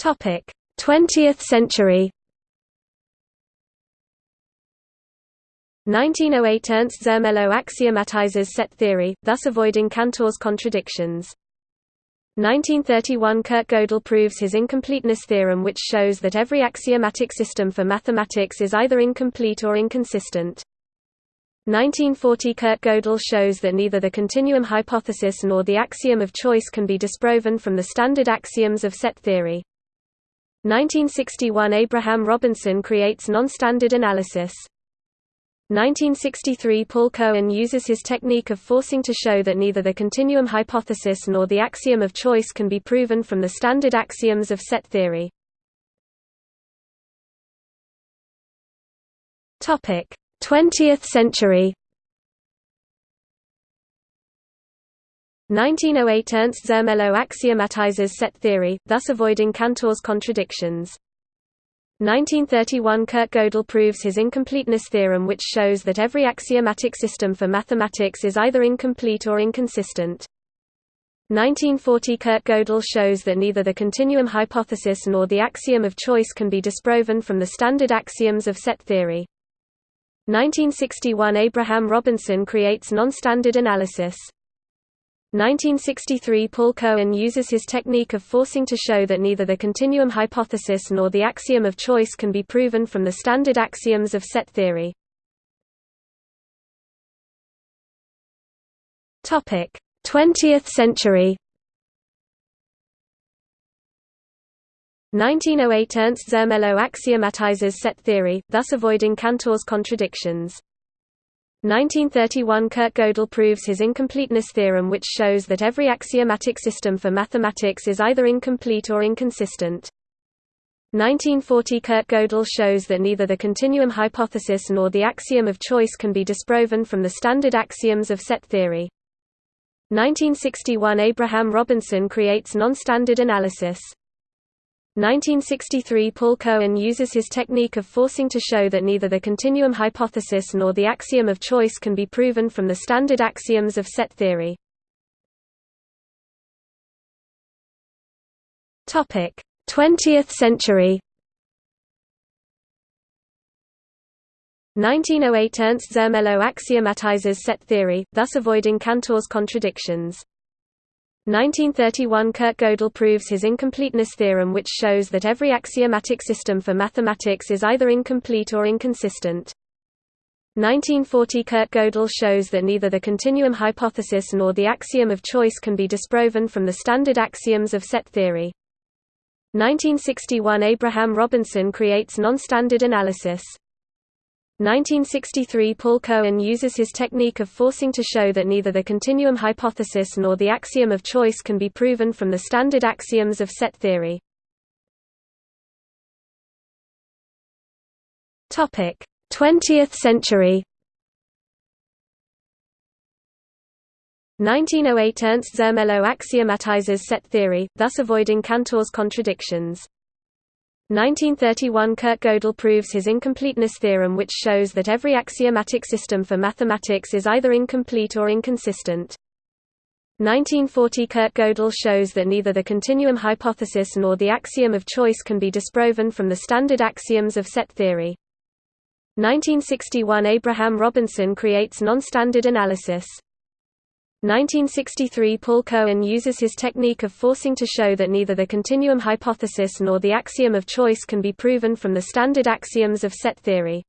Topic: 20th century. 1908 Ernst Zermelo axiomatizes set theory, thus avoiding Cantor's contradictions. 1931 Kurt Gödel proves his incompleteness theorem which shows that every axiomatic system for mathematics is either incomplete or inconsistent. 1940 Kurt Gödel shows that neither the continuum hypothesis nor the axiom of choice can be disproven from the standard axioms of set theory. 1961 Abraham Robinson creates non-standard analysis. 1963 Paul Cohen uses his technique of forcing to show that neither the continuum hypothesis nor the axiom of choice can be proven from the standard axioms of set theory. Topic: 20th century. 1908 Ernst Zermelo axiomatizes set theory, thus avoiding Cantor's contradictions. 1931 Kurt Gödel proves his incompleteness theorem which shows that every axiomatic system for mathematics is either incomplete or inconsistent. 1940 Kurt Gödel shows that neither the continuum hypothesis nor the axiom of choice can be disproven from the standard axioms of set theory. 1961 Abraham Robinson creates non-standard analysis. 1963 Paul Cohen uses his technique of forcing to show that neither the continuum hypothesis nor the axiom of choice can be proven from the standard axioms of set theory. Topic: 20th century. 1908 Ernst Zermelo axiomatizes set theory, thus avoiding Cantor's contradictions. 1931 Kurt Gödel proves his incompleteness theorem which shows that every axiomatic system for mathematics is either incomplete or inconsistent. 1940 Kurt Gödel shows that neither the continuum hypothesis nor the axiom of choice can be disproven from the standard axioms of set theory. 1961 Abraham Robinson creates non-standard analysis. 1963 Paul Cohen uses his technique of forcing to show that neither the continuum hypothesis nor the axiom of choice can be proven from the standard axioms of set theory. Topic: 20th century. 1908 Ernst Zermelo axiomatizes set theory, thus avoiding Cantor's contradictions. 1931 Kurt Gödel proves his incompleteness theorem which shows that every axiomatic system for mathematics is either incomplete or inconsistent. 1940 Kurt Gödel shows that neither the continuum hypothesis nor the axiom of choice can be disproven from the standard axioms of set theory. 1961 Abraham Robinson creates non-standard analysis. 1963 Paul Cohen uses his technique of forcing to show that neither the continuum hypothesis nor the axiom of choice can be proven from the standard axioms of set theory. Topic: 20th century. 1908 Ernst Zermelo axiomatizes set theory, thus avoiding Cantor's contradictions. 1931 Kurt Gödel proves his incompleteness theorem which shows that every axiomatic system for mathematics is either incomplete or inconsistent. 1940 Kurt Gödel shows that neither the continuum hypothesis nor the axiom of choice can be disproven from the standard axioms of set theory. 1961 Abraham Robinson creates non-standard analysis. 1963 Paul Cohen uses his technique of forcing to show that neither the continuum hypothesis nor the axiom of choice can be proven from the standard axioms of set theory.